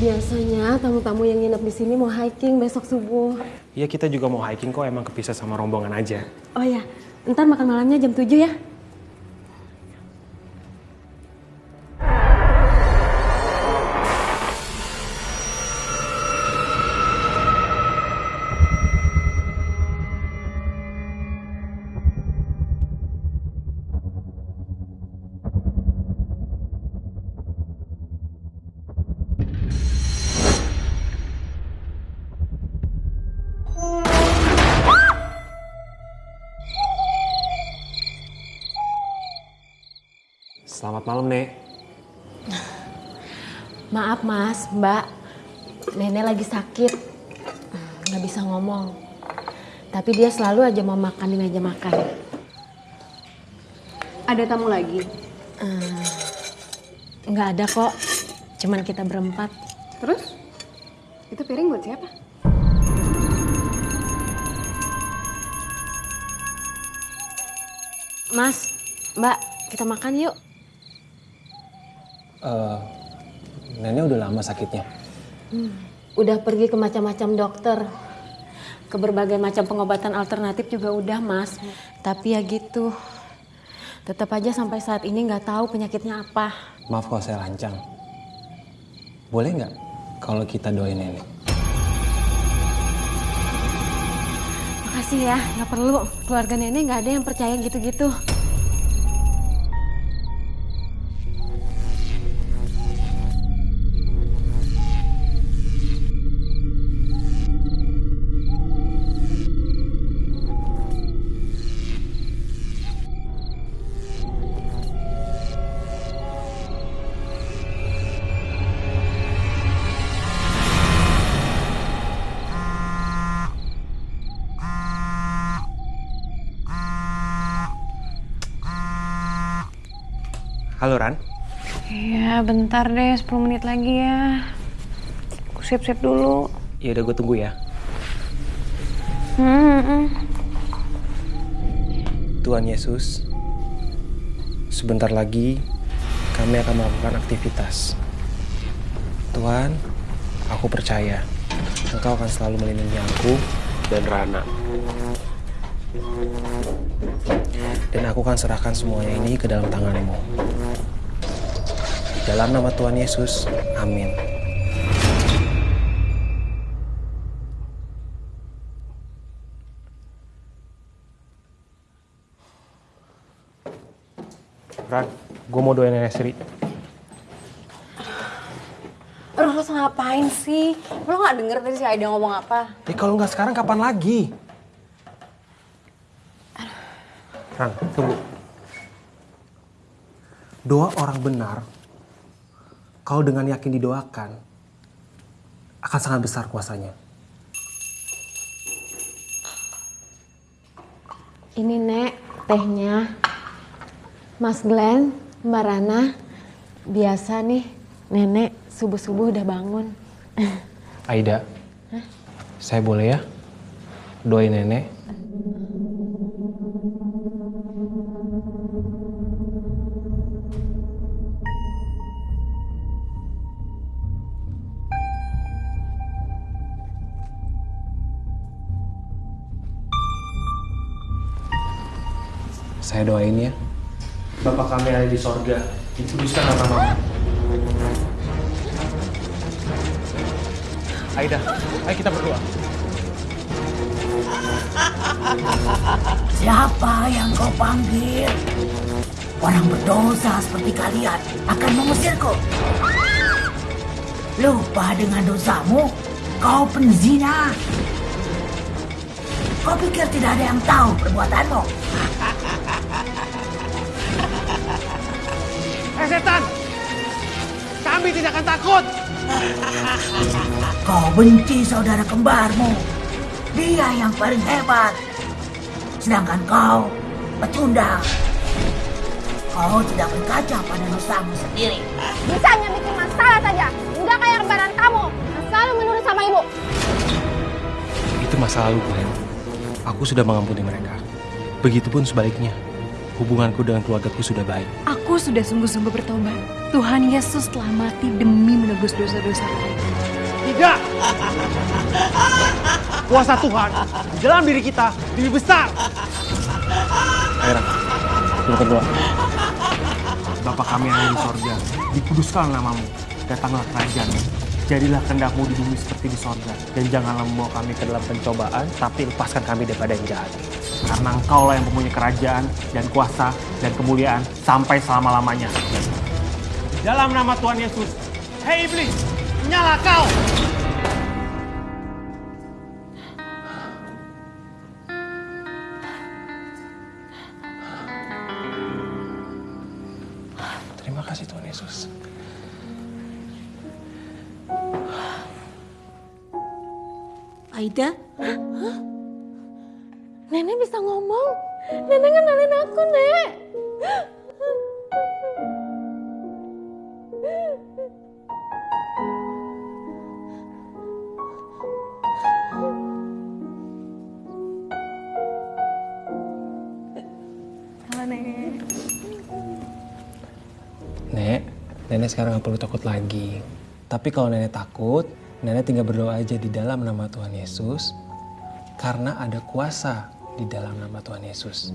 Biasanya tamu-tamu yang nginep di sini mau hiking besok subuh. Iya kita juga mau hiking kok emang kepisah sama rombongan aja. Oh ya, ntar makan malamnya jam 7 ya. Selamat malam, Nek. Maaf mas, mbak. Nenek lagi sakit. Nggak bisa ngomong. Tapi dia selalu aja mau makan di meja makan. Ada tamu lagi? Nggak ada kok. Cuman kita berempat. Terus? Itu piring buat siapa? Mas, mbak, kita makan yuk. Eh, nenek udah lama sakitnya. Udah pergi ke macam-macam dokter. Ke berbagai macam pengobatan alternatif juga udah mas. Tapi ya gitu. Tetap aja sampai saat ini nggak tahu penyakitnya apa. Maaf kalau saya lancang. Boleh nggak kalau kita doain nenek? Makasih ya, nggak perlu. Keluarga nenek nggak ada yang percaya gitu-gitu. Halo, Ran. Iya, bentar deh, 10 menit lagi ya. Aku siap-siap dulu. Ya udah gue tunggu ya. Hmm, hmm. Tuhan Yesus, sebentar lagi kami akan melakukan aktivitas. Tuhan, aku percaya Engkau akan selalu melindungi aku dan Rana. Dan aku akan serahkan semuanya ini ke dalam tanganmu. Dalam nama Tuhan Yesus, amin. Ran, gue mau doain nenek Sri. Aduh, lo ngapain sih? Lo gak denger tadi si Aida ngomong apa? Eh kalau nggak sekarang kapan lagi? Ran, tunggu. Doa orang benar, kalau dengan yakin didoakan, akan sangat besar kuasanya. Ini nek, tehnya. Mas Glenn, Mbak Rana, biasa nih nenek subuh-subuh udah bangun. Aida, saya boleh ya doain nenek? Saya doain ya. Bapak kami ada di sorga, dikuduskan nama Aida, ayo kita berdoa. Siapa yang kau panggil? Orang berdosa seperti kalian akan mengusirku. Lupa dengan dosamu, kau penzina. Kau pikir tidak ada yang tahu perbuatanmu? Eh setan! Kami tidak akan takut! Kau benci saudara kembarmu. Dia yang paling hebat. Sedangkan kau pecundang. Kau tidak berkaca pada dosamu sendiri. Bisanya bikin masalah saja. Enggak kayak kembaran kamu. Yang selalu menurut sama ibu. Itu masa lalu, Glenn. Aku sudah mengampuni mereka. Begitupun sebaliknya hubunganku dengan keluargaku sudah baik. Aku sudah sungguh-sungguh bertobat. Tuhan Yesus telah mati demi menebus dosa-dosa mereka. Tidak! Kuasa Tuhan di dalam diri kita lebih besar. Aira, kita berdoa. Bapa kami yang ada di sorga, dikuduskan namamu, datanglah kerajaanmu. Jadilah kehendakmu di bumi seperti di sorga. Dan janganlah membawa kami ke dalam pencobaan, tapi lepaskan kami daripada yang jahat. Karena engkaulah yang mempunyai kerajaan dan kuasa dan kemuliaan sampai selama-lamanya. Dalam nama Tuhan Yesus, hei iblis, nyala kau! Terima kasih Tuhan Yesus. Aida? Nenek bisa ngomong. Nenek kenalin aku, Nek. Nek, nenek sekarang nggak perlu takut lagi. Tapi kalau nenek takut, nenek tinggal berdoa aja di dalam nama Tuhan Yesus. Karena ada kuasa di dalam nama Tuhan Yesus.